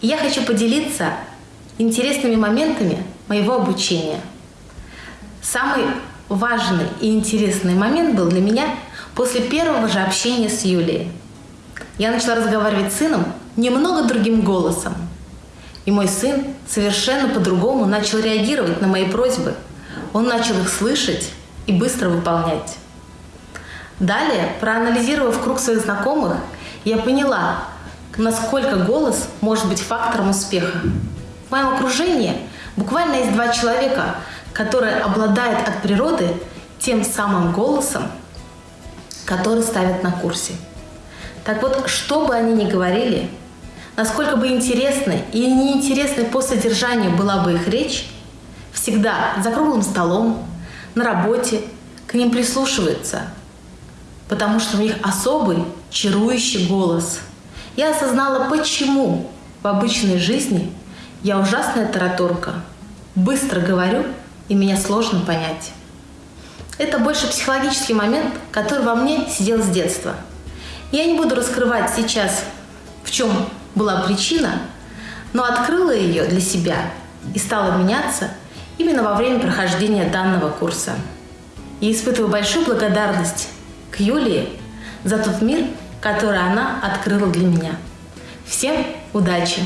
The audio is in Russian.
И я хочу поделиться интересными моментами моего обучения. Самый важный и интересный момент был для меня после первого же общения с Юлией. Я начала разговаривать с сыном немного другим голосом. И мой сын совершенно по-другому начал реагировать на мои просьбы. Он начал их слышать и быстро выполнять. Далее, проанализировав круг своих знакомых, я поняла, насколько голос может быть фактором успеха. В моем окружении буквально есть два человека, которые обладают от природы тем самым голосом, который ставят на курсе. Так вот, что бы они ни говорили, насколько бы интересной и неинтересной по содержанию была бы их речь, всегда за круглым столом, на работе к ним прислушиваются, потому что у них особый чарующий голос. Я осознала, почему в обычной жизни я ужасная тараторка, быстро говорю и меня сложно понять. Это больше психологический момент, который во мне сидел с детства. Я не буду раскрывать сейчас, в чем была причина, но открыла ее для себя и стала меняться именно во время прохождения данного курса. И испытываю большую благодарность к Юлии за тот мир, который она открыла для меня. Всем удачи!